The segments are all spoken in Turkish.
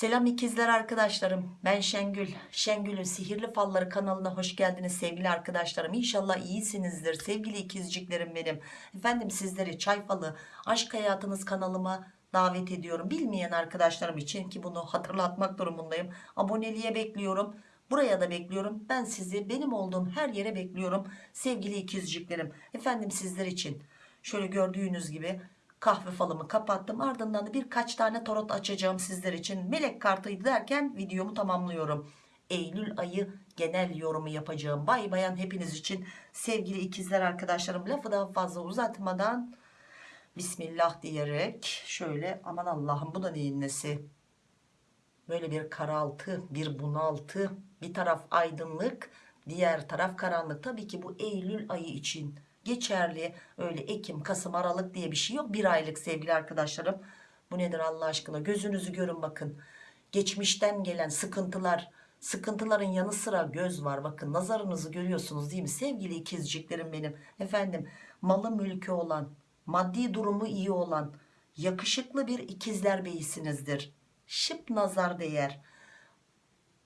Selam ikizler arkadaşlarım. Ben Şengül. Şengül'ün Sihirli Falları kanalına hoş geldiniz sevgili arkadaşlarım. İnşallah iyisinizdir sevgili ikizciklerim benim. Efendim sizleri Çay Falı Aşk Hayatınız kanalıma davet ediyorum. Bilmeyen arkadaşlarım için ki bunu hatırlatmak durumundayım. Aboneliğe bekliyorum. Buraya da bekliyorum. Ben sizi benim olduğum her yere bekliyorum. Sevgili ikizciklerim. Efendim sizler için şöyle gördüğünüz gibi kahve falımı kapattım. Ardından da birkaç tane tarot açacağım sizler için. Melek kartıydı derken videomu tamamlıyorum. Eylül ayı genel yorumu yapacağım. Bay bayan hepiniz için sevgili ikizler arkadaşlarım lafı daha fazla uzatmadan Bismillah diyerek şöyle aman Allah'ım bu da neyin nesi? Böyle bir karaltı, bir bunaltı, bir taraf aydınlık, diğer taraf karanlık. Tabii ki bu Eylül ayı için geçerli. Öyle Ekim, Kasım, Aralık diye bir şey yok. Bir aylık sevgili arkadaşlarım. Bu nedir Allah aşkına? Gözünüzü görün bakın. Geçmişten gelen sıkıntılar, sıkıntıların yanı sıra göz var. Bakın nazarınızı görüyorsunuz değil mi? Sevgili ikizciklerim benim. Efendim malı mülkü olan, maddi durumu iyi olan, yakışıklı bir ikizler beyisinizdir. Şıp nazar değer.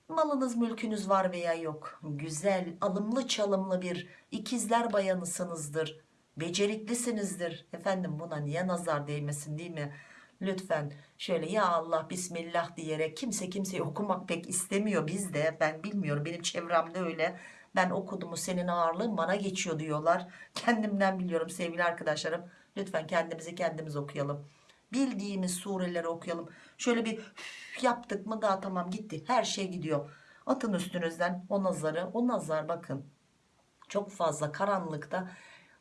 Malınız mülkünüz var veya yok. Güzel, alımlı çalımlı bir ikizler bayanısınızdır. Beceriklisinizdir. Efendim buna niye nazar değmesin değil mi? Lütfen şöyle ya Allah bismillah diyerek kimse kimseyi okumak pek istemiyor bizde. Ben bilmiyorum benim çevremde öyle. Ben okudumu senin ağırlığın bana geçiyor diyorlar. Kendimden biliyorum sevgili arkadaşlarım. Lütfen kendimizi kendimiz okuyalım. Bildiğimiz sureleri okuyalım. Şöyle bir yaptık mı daha tamam gitti. Her şey gidiyor. Atın üstünüzden o nazarı. O nazar bakın. Çok fazla karanlıkta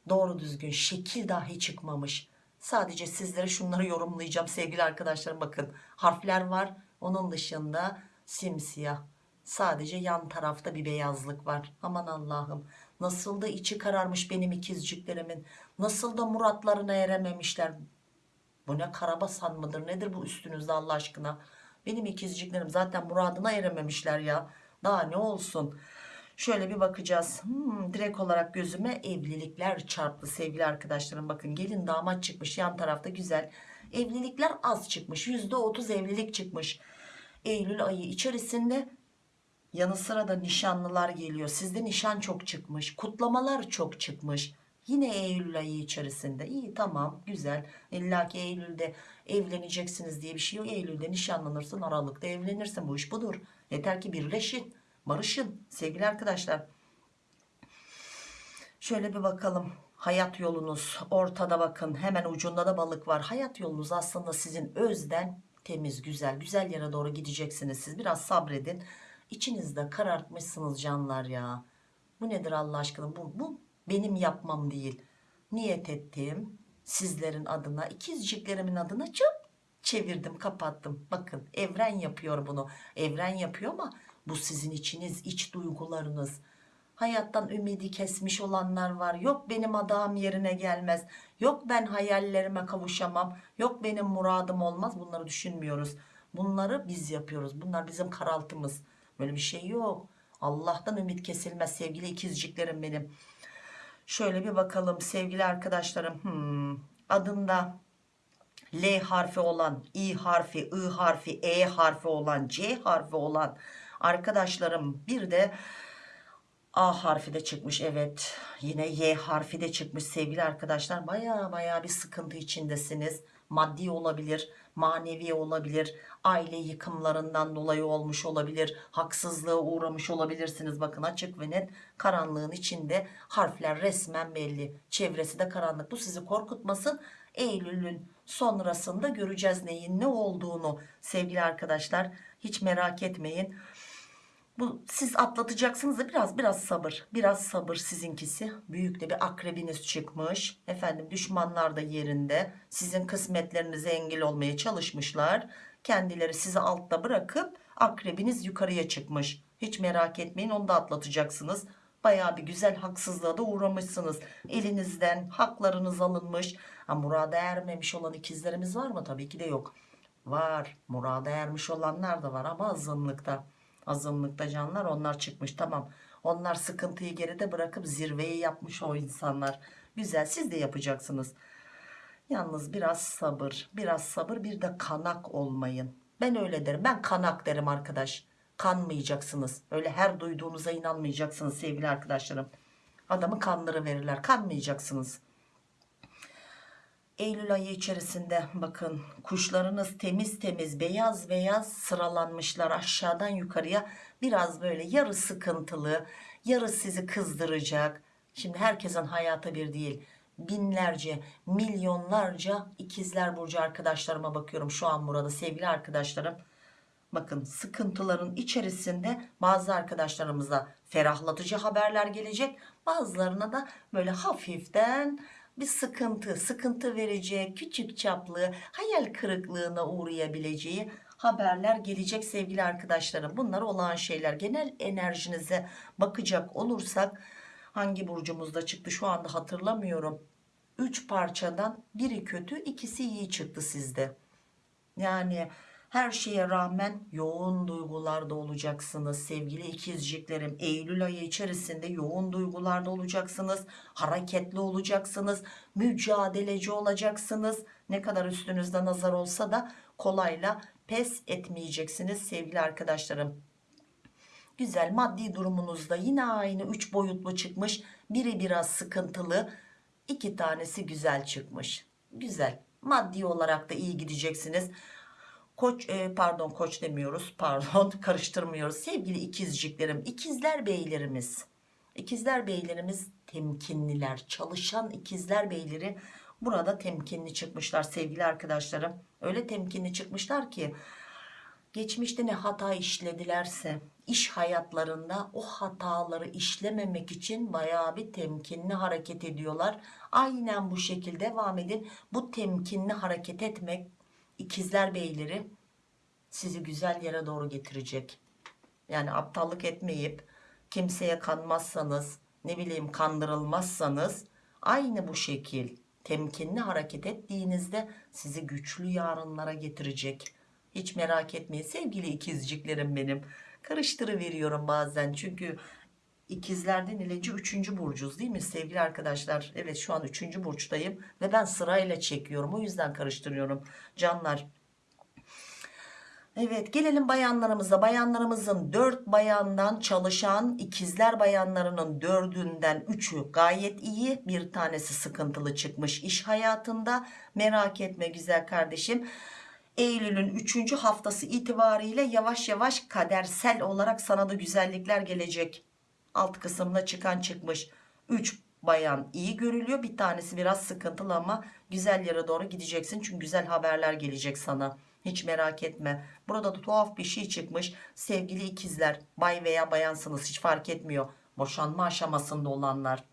doğru düzgün şekil dahi çıkmamış. Sadece sizlere şunları yorumlayacağım sevgili arkadaşlarım. Bakın harfler var. Onun dışında simsiyah. Sadece yan tarafta bir beyazlık var. Aman Allah'ım. Nasıl da içi kararmış benim ikizciklerimin. Nasıl da muratlarına erememişler. Bu ne karabasan mıdır nedir bu üstünüzde Allah aşkına. Benim ikizciklerim zaten muradına erememişler ya. Daha ne olsun. Şöyle bir bakacağız. Hmm, direkt olarak gözüme evlilikler çarptı sevgili arkadaşlarım. Bakın gelin damat çıkmış yan tarafta güzel. Evlilikler az çıkmış. %30 evlilik çıkmış. Eylül ayı içerisinde yanı sıra da nişanlılar geliyor. Sizde nişan çok çıkmış. Kutlamalar çok çıkmış. Yine Eylül ayı içerisinde. İyi tamam güzel. İlla ki Eylül'de evleneceksiniz diye bir şey yok. Eylül'de nişanlanırsın Aralık'ta evlenirsin. Bu iş budur. Yeter ki birleşin. Barışın sevgili arkadaşlar. Şöyle bir bakalım. Hayat yolunuz ortada bakın. Hemen ucunda da balık var. Hayat yolunuz aslında sizin özden temiz güzel. Güzel yere doğru gideceksiniz. Siz biraz sabredin. İçinizde karartmışsınız canlar ya. Bu nedir Allah aşkına? Bu, bu benim yapmam değil. Niyet ettim. Sizlerin adına, ikizciklerimin adına çok çevirdim, kapattım. Bakın evren yapıyor bunu. Evren yapıyor ama bu sizin içiniz, iç duygularınız. Hayattan ümidi kesmiş olanlar var. Yok benim adağım yerine gelmez. Yok ben hayallerime kavuşamam. Yok benim muradım olmaz. Bunları düşünmüyoruz. Bunları biz yapıyoruz. Bunlar bizim karaltımız. Böyle bir şey yok. Allah'tan ümit kesilmez sevgili ikizciklerim benim. Şöyle bir bakalım sevgili arkadaşlarım. Hmm, adında L harfi olan, I harfi, I harfi, E harfi olan, C harfi olan arkadaşlarım. Bir de A harfi de çıkmış evet. Yine Y harfi de çıkmış sevgili arkadaşlar. Baya baya bir sıkıntı içindesiniz maddi olabilir manevi olabilir aile yıkımlarından dolayı olmuş olabilir haksızlığa uğramış olabilirsiniz. Bakın açık ve net karanlığın içinde harfler resmen belli. Çevresi de karanlık. Bu sizi korkutmasın. Eylül'ün sonrasında göreceğiz neyin ne olduğunu sevgili arkadaşlar. Hiç merak etmeyin bu siz atlatacaksınız da biraz biraz sabır. Biraz sabır sizinkisi. Büyük de bir akrebiniz çıkmış. Efendim düşmanlar da yerinde. Sizin kısmetlerinize engel olmaya çalışmışlar. Kendileri sizi altta bırakıp akrebiniz yukarıya çıkmış. Hiç merak etmeyin onu da atlatacaksınız. Baya bir güzel haksızlığa da uğramışsınız. Elinizden haklarınız alınmış. Ha, murada ermemiş olan ikizlerimiz var mı? Tabii ki de yok. Var. Murada ermiş olanlar da var ama azınlıkta azınlıkta canlar onlar çıkmış tamam onlar sıkıntıyı geride bırakıp zirveyi yapmış o insanlar güzel siz de yapacaksınız yalnız biraz sabır biraz sabır bir de kanak olmayın Ben öyle derim. Ben kanak derim arkadaş. Kanmayacaksınız. Öyle her duyduğunuza inanmayacaksınız sevgili arkadaşlarım. Adamı kanları verirler. Kanmayacaksınız. Eylül ayı içerisinde bakın kuşlarınız temiz temiz beyaz beyaz sıralanmışlar. Aşağıdan yukarıya biraz böyle yarı sıkıntılı yarı sizi kızdıracak. Şimdi herkesin hayatı bir değil binlerce milyonlarca ikizler burcu arkadaşlarıma bakıyorum şu an burada. Sevgili arkadaşlarım bakın sıkıntıların içerisinde bazı arkadaşlarımıza ferahlatıcı haberler gelecek. Bazılarına da böyle hafiften bir sıkıntı sıkıntı verecek küçük çaplı hayal kırıklığına uğrayabileceği haberler gelecek sevgili arkadaşlarım. Bunlar olağan şeyler. Genel enerjinize bakacak olursak hangi burcumuzda çıktı şu anda hatırlamıyorum. 3 parçadan biri kötü ikisi iyi çıktı sizde. Yani her şeye rağmen yoğun duygularda olacaksınız sevgili ikizciklerim. Eylül ayı içerisinde yoğun duygularda olacaksınız. Hareketli olacaksınız. Mücadeleci olacaksınız. Ne kadar üstünüzde nazar olsa da kolayla pes etmeyeceksiniz sevgili arkadaşlarım. Güzel maddi durumunuzda yine aynı 3 boyutlu çıkmış. Biri biraz sıkıntılı. iki tanesi güzel çıkmış. Güzel. Maddi olarak da iyi gideceksiniz. Koç e, pardon koç demiyoruz pardon karıştırmıyoruz. Sevgili ikizciklerim ikizler beylerimiz ikizler beylerimiz temkinliler çalışan ikizler beyleri burada temkinli çıkmışlar sevgili arkadaşlarım. Öyle temkinli çıkmışlar ki geçmişte ne hata işledilerse iş hayatlarında o hataları işlememek için bayağı bir temkinli hareket ediyorlar. Aynen bu şekilde devam edin bu temkinli hareket etmek ikizler beyleri sizi güzel yere doğru getirecek. Yani aptallık etmeyip kimseye kanmazsanız ne bileyim kandırılmazsanız aynı bu şekil temkinli hareket ettiğinizde sizi güçlü yarınlara getirecek. Hiç merak etmeyin sevgili ikizciklerim benim. Karıştırıveriyorum bazen çünkü ikizlerden ileci 3. burcuz değil mi sevgili arkadaşlar? Evet şu an 3. burçtayım ve ben sırayla çekiyorum o yüzden karıştırıyorum. Canlar Evet gelelim bayanlarımıza. Bayanlarımızın 4 bayandan çalışan ikizler bayanlarının 4'ünden 3'ü gayet iyi. Bir tanesi sıkıntılı çıkmış iş hayatında. Merak etme güzel kardeşim. Eylül'ün 3. haftası itibariyle yavaş yavaş kadersel olarak sana da güzellikler gelecek. Alt kısımda çıkan çıkmış. 3 bayan iyi görülüyor. Bir tanesi biraz sıkıntılı ama güzel yere doğru gideceksin. Çünkü güzel haberler gelecek sana. Hiç merak etme. Burada da tuhaf bir şey çıkmış. Sevgili ikizler, bay veya bayansınız hiç fark etmiyor. Boşanma aşamasında olanlar.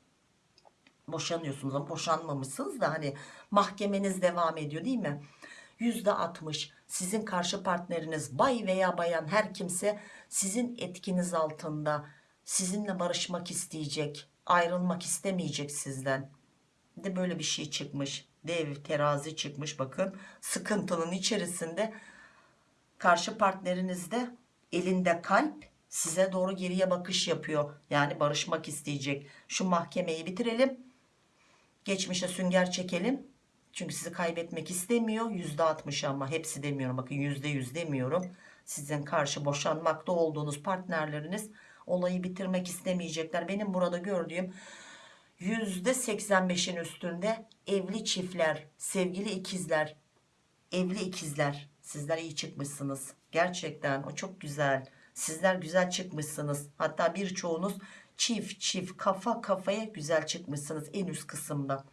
Boşanıyorsunuz ama boşanmamışsınız da hani mahkemeniz devam ediyor değil mi? %60 sizin karşı partneriniz bay veya bayan her kimse sizin etkiniz altında sizinle barışmak isteyecek ayrılmak istemeyecek sizden. De böyle bir şey çıkmış dev terazi çıkmış bakın. Sıkıntının içerisinde karşı partneriniz de elinde kalp size doğru geriye bakış yapıyor. Yani barışmak isteyecek. Şu mahkemeyi bitirelim. Geçmişe sünger çekelim. Çünkü sizi kaybetmek istemiyor. %60 ama hepsi demiyorum. Bakın %100 demiyorum. Sizin karşı boşanmakta olduğunuz partnerleriniz olayı bitirmek istemeyecekler benim burada gördüğüm %85'in üstünde evli çiftler, sevgili ikizler, evli ikizler. Sizler iyi çıkmışsınız. Gerçekten o çok güzel. Sizler güzel çıkmışsınız. Hatta birçoğunuz çift çift kafa kafaya güzel çıkmışsınız en üst kısımda.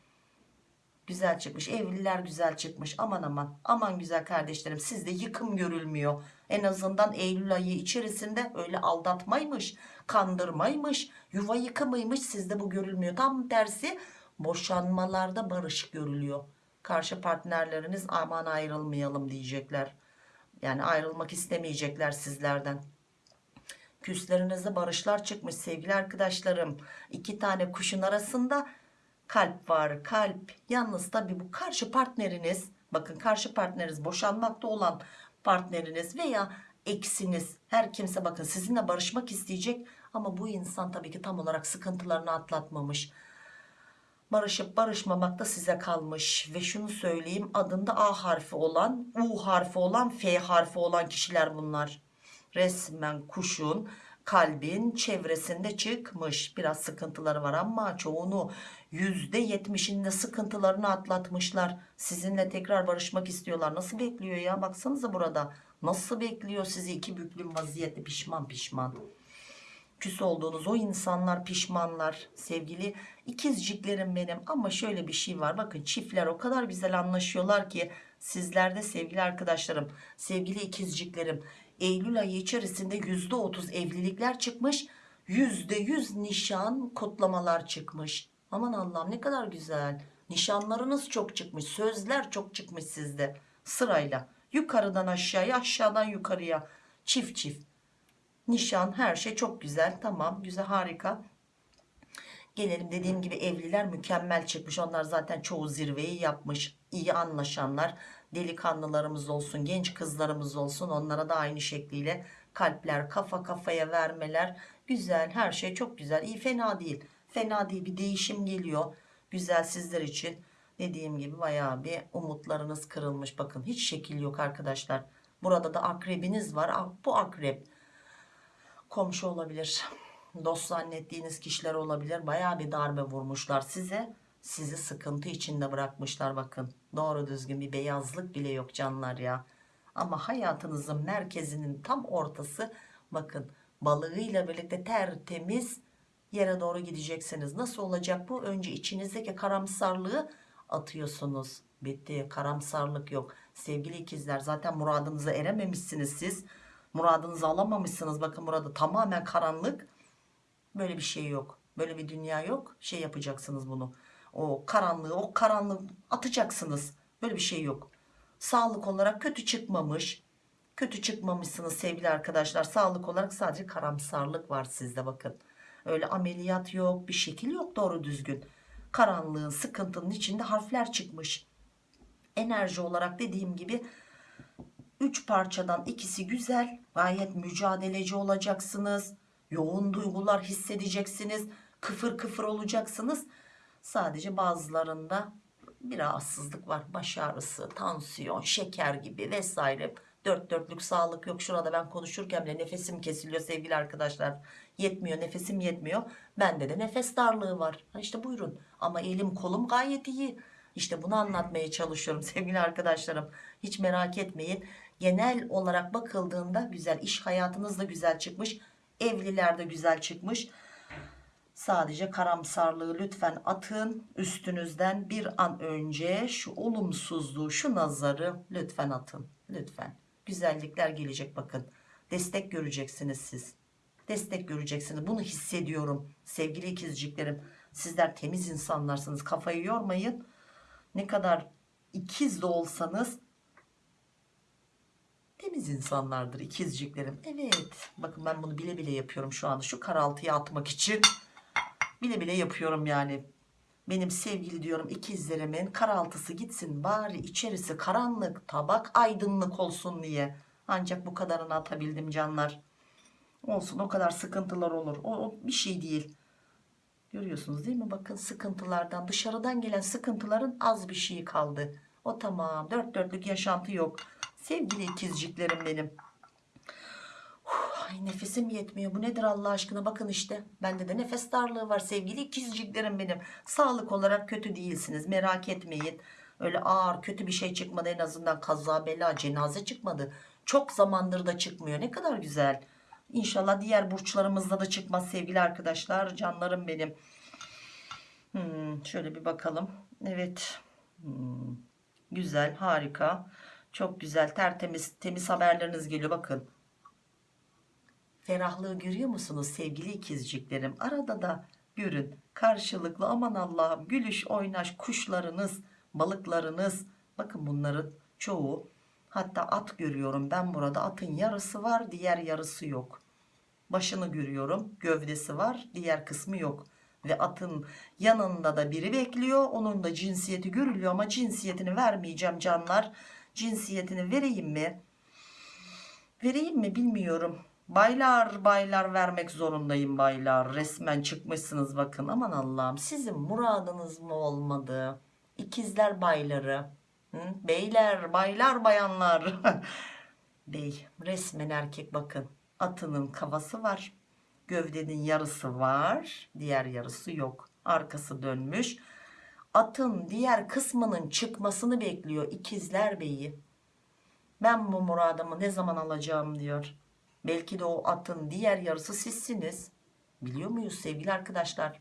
Güzel çıkmış. Evliler güzel çıkmış. Aman aman. Aman güzel kardeşlerim. Sizde yıkım görülmüyor. En azından Eylül ayı içerisinde öyle aldatmaymış, kandırmaymış, yuva yıkımıymış. Sizde bu görülmüyor. Tam tersi boşanmalarda barış görülüyor. Karşı partnerleriniz aman ayrılmayalım diyecekler. Yani ayrılmak istemeyecekler sizlerden. Küslerinizde barışlar çıkmış sevgili arkadaşlarım. İki tane kuşun arasında kalp var kalp yalnız tabi bu karşı partneriniz bakın karşı partneriniz boşanmakta olan partneriniz veya eksiniz her kimse bakın sizinle barışmak isteyecek ama bu insan tabii ki tam olarak sıkıntılarını atlatmamış Barışıp barışmamak da size kalmış. Ve şunu söyleyeyim adında A harfi olan, U harfi olan, F harfi olan kişiler bunlar. Resmen kuşun kalbin çevresinde çıkmış. Biraz sıkıntıları var ama çoğunu %70'inde sıkıntılarını atlatmışlar. Sizinle tekrar barışmak istiyorlar. Nasıl bekliyor ya? Baksanıza burada. Nasıl bekliyor sizi iki büklüm vaziyette pişman pişman küs olduğunuz o insanlar pişmanlar sevgili ikizciklerim benim ama şöyle bir şey var bakın çiftler o kadar güzel anlaşıyorlar ki sizlerde sevgili arkadaşlarım sevgili ikizciklerim Eylül ayı içerisinde %30 evlilikler çıkmış %100 nişan kutlamalar çıkmış. Aman Allah'ım ne kadar güzel. Nişanlarınız çok çıkmış sözler çok çıkmış sizde. Sırayla. Yukarıdan aşağıya aşağıdan yukarıya. Çift çift. Nişan her şey çok güzel. Tamam güzel harika. Gelelim dediğim gibi evliler mükemmel çıkmış. Onlar zaten çoğu zirveyi yapmış. İyi anlaşanlar delikanlılarımız olsun genç kızlarımız olsun onlara da aynı şekliyle kalpler kafa kafaya vermeler. Güzel her şey çok güzel. İyi fena değil. Fena değil bir değişim geliyor. Güzel sizler için dediğim gibi bayağı bir umutlarınız kırılmış. Bakın hiç şekil yok arkadaşlar. Burada da akrebiniz var. Ah, bu akrep komşu olabilir dost zannettiğiniz kişiler olabilir. Baya bir darbe vurmuşlar size sizi sıkıntı içinde bırakmışlar bakın. Doğru düzgün bir beyazlık bile yok canlar ya. Ama hayatınızın merkezinin tam ortası bakın balığıyla birlikte tertemiz yere doğru gideceksiniz. Nasıl olacak bu? Önce içinizdeki karamsarlığı atıyorsunuz. Bitti karamsarlık yok. Sevgili ikizler zaten muradınıza erememişsiniz siz. Muradınızı alamamışsınız. Bakın burada tamamen karanlık. Böyle bir şey yok. Böyle bir dünya yok. Şey yapacaksınız bunu o karanlığı o karanlığı atacaksınız. Böyle bir şey yok. Sağlık olarak kötü çıkmamış. Kötü çıkmamışsınız sevgili arkadaşlar. Sağlık olarak sadece karamsarlık var sizde bakın. Öyle ameliyat yok bir şekil yok doğru düzgün. Karanlığın sıkıntının içinde harfler çıkmış. Enerji olarak dediğim gibi 3 parçadan ikisi güzel. Gayet mücadeleci olacaksınız. Yoğun duygular hissedeceksiniz. Kıfır kıfır olacaksınız sadece bazılarında bir rahatsızlık var. Baş ağrısı tansiyon şeker gibi vesaire. Dört dörtlük sağlık yok. Şurada ben konuşurken bile nefesim kesiliyor sevgili arkadaşlar. Yetmiyor nefesim yetmiyor. Bende de nefes darlığı var. Ha işte buyurun. Ama elim kolum gayet iyi. İşte bunu anlatmaya çalışıyorum sevgili arkadaşlarım. Hiç merak etmeyin. Genel olarak bakıldığında güzel iş hayatınız da güzel çıkmış. Evliler de güzel çıkmış sadece karamsarlığı lütfen atın. Üstünüzden bir an önce şu olumsuzluğu şu nazarı lütfen atın. Lütfen. Güzellikler gelecek bakın. Destek göreceksiniz siz. Destek göreceksiniz. Bunu hissediyorum sevgili ikizciklerim. Sizler temiz insanlarsınız. Kafayı yormayın. Ne kadar ikiz de olsanız temiz insanlardır ikizciklerim. Evet. Bakın ben bunu bile bile yapıyorum şu anda. Şu karaltıya atmak için bile bile yapıyorum yani. Benim sevgili diyorum ikizlerimin karaltısı gitsin bari içerisi karanlık tabak aydınlık olsun diye. Ancak bu kadarını atabildim canlar. Olsun o kadar sıkıntılar olur. O, o bir şey değil. Görüyorsunuz değil mi? Bakın sıkıntılardan dışarıdan gelen sıkıntıların az bir şeyi kaldı. O tamam dört dörtlük yaşantı yok. Sevgili ikizciklerim benim Ay nefesim yetmiyor. Bu nedir Allah aşkına? Bakın işte. Bende de nefes darlığı var sevgili ikizciklerim benim. Sağlık olarak kötü değilsiniz. Merak etmeyin. Öyle ağır kötü bir şey çıkmadı. En azından kaza bela cenaze çıkmadı. Çok zamandır da çıkmıyor. Ne kadar güzel. İnşallah diğer burçlarımızda da çıkmaz sevgili arkadaşlar. Canlarım benim. Hmm, şöyle bir bakalım. Evet. Hmm, güzel harika. Çok güzel tertemiz temiz haberleriniz geliyor bakın. Ferahlığı görüyor musunuz sevgili ikizciklerim? Arada da görün. Karşılıklı aman Allah'ım gülüş oynaş kuşlarınız balıklarınız. Bakın bunların çoğu hatta at görüyorum ben burada. Atın yarısı var diğer yarısı yok. Başını görüyorum gövdesi var diğer kısmı yok. Ve atın yanında da biri bekliyor onun da cinsiyeti görülüyor ama cinsiyetini vermeyeceğim canlar. Cinsiyetini vereyim mi? Vereyim mi bilmiyorum Baylar baylar vermek zorundayım baylar. Resmen çıkmışsınız bakın. Aman Allah'ım sizin muradınız mı olmadı? İkizler bayları. Hı? Beyler baylar bayanlar. Bey resmen erkek bakın. Atının kafası var. Gövdenin yarısı var. Diğer yarısı yok. Arkası dönmüş. Atın diğer kısmının çıkmasını bekliyor ikizler beyi. Ben bu muradımı ne zaman alacağım diyor. Belki de o atın diğer yarısı sizsiniz. Biliyor muyuz sevgili arkadaşlar?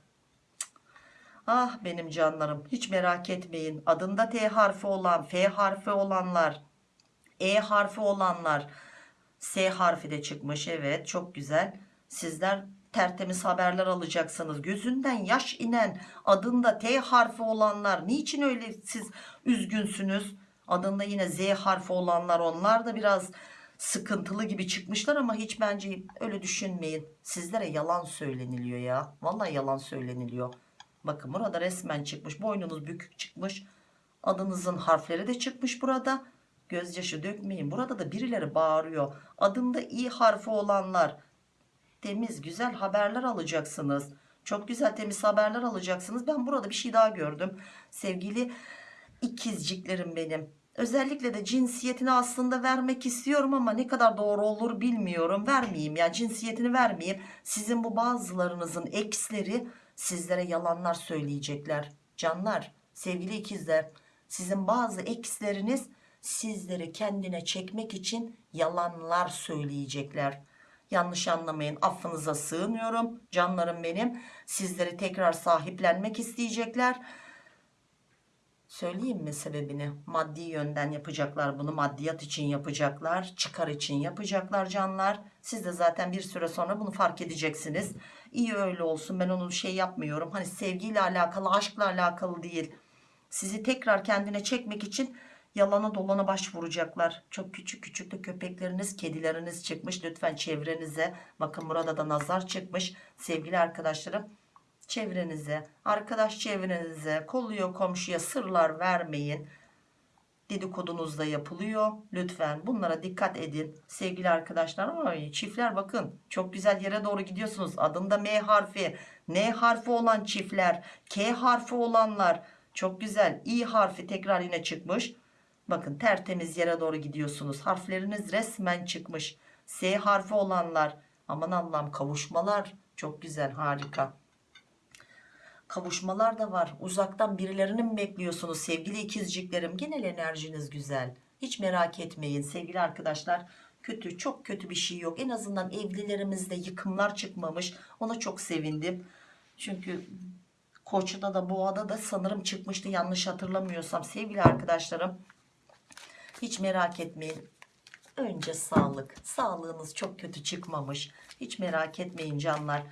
Ah benim canlarım hiç merak etmeyin. Adında T harfi olan, F harfi olanlar, E harfi olanlar, S harfi de çıkmış. Evet çok güzel. Sizler tertemiz haberler alacaksınız. Gözünden yaş inen adında T harfi olanlar niçin öyle siz üzgünsünüz? Adında yine Z harfi olanlar onlar da biraz sıkıntılı gibi çıkmışlar ama hiç bence öyle düşünmeyin. Sizlere yalan söyleniliyor ya. Vallahi yalan söyleniliyor. Bakın burada resmen çıkmış. Boynunuz bükük çıkmış. Adınızın harfleri de çıkmış burada. Gözyaşı dökmeyin. Burada da birileri bağırıyor. Adında i harfi olanlar temiz güzel haberler alacaksınız. Çok güzel temiz haberler alacaksınız. Ben burada bir şey daha gördüm. Sevgili ikizciklerim benim. Özellikle de cinsiyetini aslında vermek istiyorum ama ne kadar doğru olur bilmiyorum. Vermeyeyim ya cinsiyetini vermeyeyim. Sizin bu bazılarınızın eksleri sizlere yalanlar söyleyecekler. Canlar, sevgili ikizler, sizin bazı eksleriniz sizleri kendine çekmek için yalanlar söyleyecekler. Yanlış anlamayın affınıza sığınıyorum canlarım benim. Sizleri tekrar sahiplenmek isteyecekler. Söyleyeyim mi sebebini? Maddi yönden yapacaklar bunu. Maddiyat için yapacaklar. Çıkar için yapacaklar canlar. Siz de zaten bir süre sonra bunu fark edeceksiniz. İyi öyle olsun. Ben onu şey yapmıyorum. Hani sevgiyle alakalı, aşkla alakalı değil. Sizi tekrar kendine çekmek için yalana dolana başvuracaklar. Çok küçük küçük de köpekleriniz, kedileriniz çıkmış. Lütfen çevrenize. Bakın burada da nazar çıkmış. Sevgili arkadaşlarım çevrenize, arkadaş çevrenize, kolluyor komşuya sırlar vermeyin. Dedikodunuz da yapılıyor. Lütfen bunlara dikkat edin. Sevgili arkadaşlar, ay çiftler bakın çok güzel yere doğru gidiyorsunuz. Adında M harfi, N harfi olan çiftler, K harfi olanlar çok güzel. İ harfi tekrar yine çıkmış. Bakın tertemiz yere doğru gidiyorsunuz. Harfleriniz resmen çıkmış. S harfi olanlar aman Allah'ım kavuşmalar çok güzel harika kavuşmalar da var. Uzaktan birilerini mi bekliyorsunuz sevgili ikizciklerim? Genel enerjiniz güzel. Hiç merak etmeyin sevgili arkadaşlar. Kötü çok kötü bir şey yok. En azından evlilerimizde yıkımlar çıkmamış. Ona çok sevindim. Çünkü Koç'ta da Boğa'da da sanırım çıkmıştı yanlış hatırlamıyorsam. Sevgili arkadaşlarım hiç merak etmeyin. Önce sağlık. Sağlığınız çok kötü çıkmamış. Hiç merak etmeyin canlar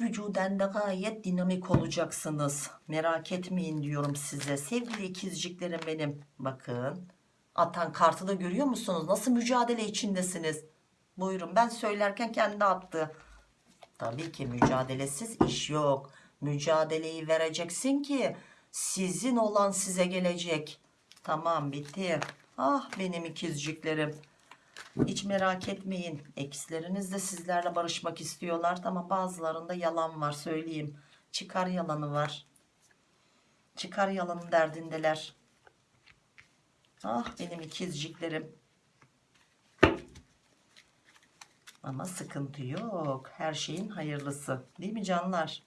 vücuden de gayet dinamik olacaksınız. Merak etmeyin diyorum size. Sevgili ikizciklerim benim. Bakın. Atan kartı da görüyor musunuz? Nasıl mücadele içindesiniz? Buyurun ben söylerken kendi attı. Tabii ki mücadelesiz iş yok. Mücadeleyi vereceksin ki sizin olan size gelecek. Tamam bitti. Ah benim ikizciklerim. Hiç merak etmeyin. Eksleriniz de sizlerle barışmak istiyorlar. Ama bazılarında yalan var söyleyeyim. Çıkar yalanı var. Çıkar yalanın derdindeler. Ah benim ikizciklerim. Ama sıkıntı yok. Her şeyin hayırlısı. Değil mi canlar?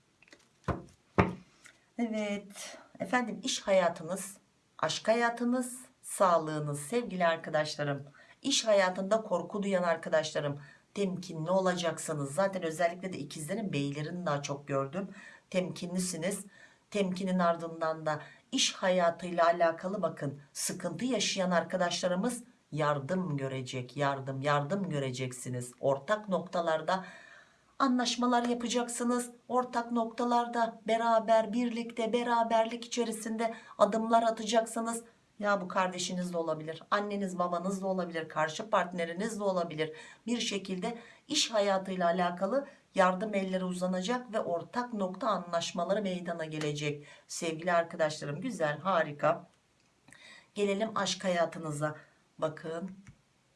Evet. Efendim iş hayatınız, aşk hayatınız, sağlığınız sevgili arkadaşlarım İş hayatında korku duyan arkadaşlarım temkinli olacaksınız. Zaten özellikle de ikizlerin beylerini daha çok gördüm. Temkinlisiniz. Temkinin ardından da iş hayatıyla alakalı bakın sıkıntı yaşayan arkadaşlarımız yardım görecek. Yardım yardım göreceksiniz. Ortak noktalarda anlaşmalar yapacaksınız. Ortak noktalarda beraber birlikte beraberlik içerisinde adımlar atacaksınız ya bu kardeşiniz de olabilir, anneniz babanız da olabilir, karşı partneriniz de olabilir. Bir şekilde iş hayatıyla alakalı yardım elleri uzanacak ve ortak nokta anlaşmaları meydana gelecek. Sevgili arkadaşlarım güzel, harika. Gelelim aşk hayatınıza. Bakın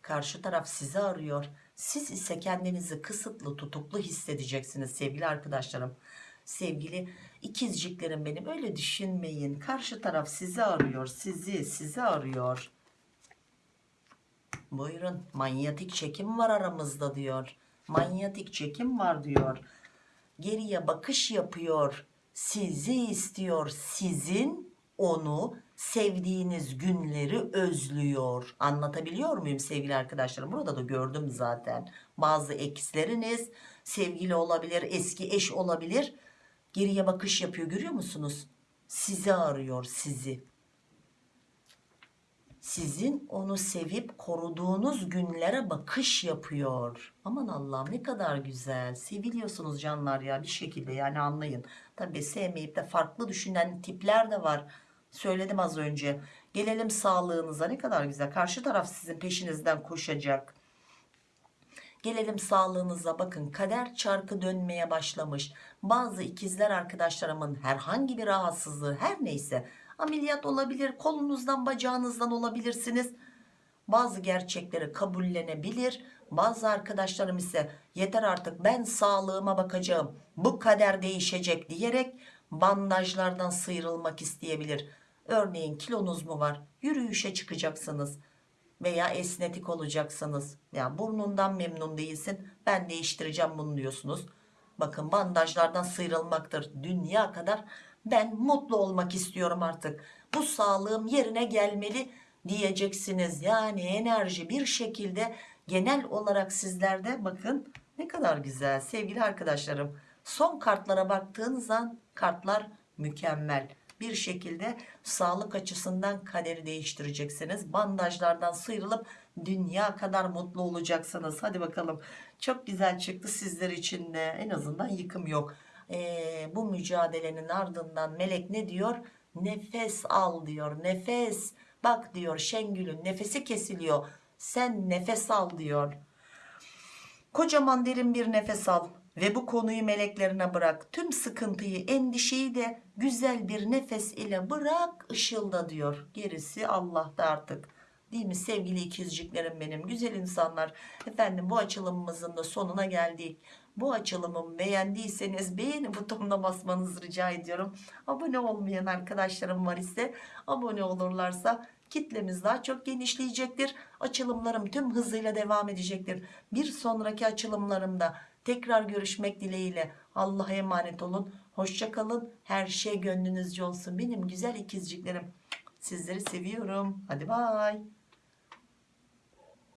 Karşı taraf sizi arıyor. Siz ise kendinizi kısıtlı tutuklu hissedeceksiniz sevgili arkadaşlarım. Sevgili ikizciklerim benim öyle düşünmeyin. Karşı taraf sizi arıyor. Sizi sizi arıyor. Buyurun manyetik çekim var aramızda diyor. Manyetik çekim var diyor. Geriye bakış yapıyor. Sizi istiyor. Sizin onu sevdiğiniz günleri özlüyor. Anlatabiliyor muyum sevgili arkadaşlarım? Burada da gördüm zaten. Bazı eksleriniz sevgili olabilir, eski eş olabilir. Geriye bakış yapıyor görüyor musunuz? Sizi arıyor sizi sizin onu sevip koruduğunuz günlere bakış yapıyor. Aman Allah'ım ne kadar güzel. Seviliyorsunuz canlar ya bir şekilde yani anlayın. Tabi sevmeyip de farklı düşünen tipler de var. Söyledim az önce. Gelelim sağlığınıza ne kadar güzel. Karşı taraf sizin peşinizden koşacak. Gelelim sağlığınıza bakın kader çarkı dönmeye başlamış. Bazı ikizler arkadaşlarımın herhangi bir rahatsızlığı her neyse ameliyat olabilir kolunuzdan bacağınızdan olabilirsiniz. Bazı gerçekleri kabullenebilir. Bazı arkadaşlarım ise yeter artık ben sağlığıma bakacağım bu kader değişecek diyerek bandajlardan sıyrılmak isteyebilir. Örneğin kilonuz mu var yürüyüşe çıkacaksınız veya esnetik olacaksınız. Ya burnundan memnun değilsin. Ben değiştireceğim bunu diyorsunuz. Bakın bandajlardan sıyrılmaktır. Dünya kadar ben mutlu olmak istiyorum artık. Bu sağlığım yerine gelmeli diyeceksiniz. Yani enerji bir şekilde genel olarak sizlerde bakın ne kadar güzel sevgili arkadaşlarım. Son kartlara baktığınız an kartlar mükemmel bir şekilde sağlık açısından kaderi değiştireceksiniz. Bandajlardan sıyrılıp dünya kadar mutlu olacaksınız. Hadi bakalım. Çok güzel çıktı sizler için de. En azından yıkım yok. Ee, bu mücadelenin ardından melek ne diyor? Nefes al diyor. Nefes. Bak diyor Şengül'ün nefesi kesiliyor. Sen nefes al diyor. Kocaman derin bir nefes al ve bu konuyu meleklerine bırak. Tüm sıkıntıyı, endişeyi de güzel bir nefes ile bırak ışılda diyor. Gerisi Allah'ta artık. Değil mi sevgili ikizciklerim benim güzel insanlar. Efendim bu açılımımızın da sonuna geldik. Bu açılımımı beğendiyseniz beğeni butonuna basmanızı rica ediyorum. Abone olmayan arkadaşlarım var ise abone olurlarsa kitlemiz daha çok genişleyecektir. Açılımlarım tüm hızıyla devam edecektir. Bir sonraki açılımlarımda tekrar görüşmek dileğiyle Allah'a emanet olun. Hoşçakalın. Her şey gönlünüzce olsun. Benim güzel ikizciklerim. Sizleri seviyorum. Hadi bay.